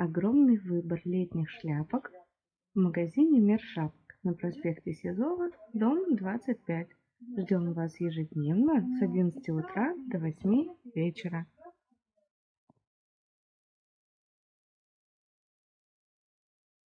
огромный выбор летних шляпок в магазине Мир шапок на проспекте Сизова, дом 25. Ждем вас ежедневно с 11 утра до 8 вечера.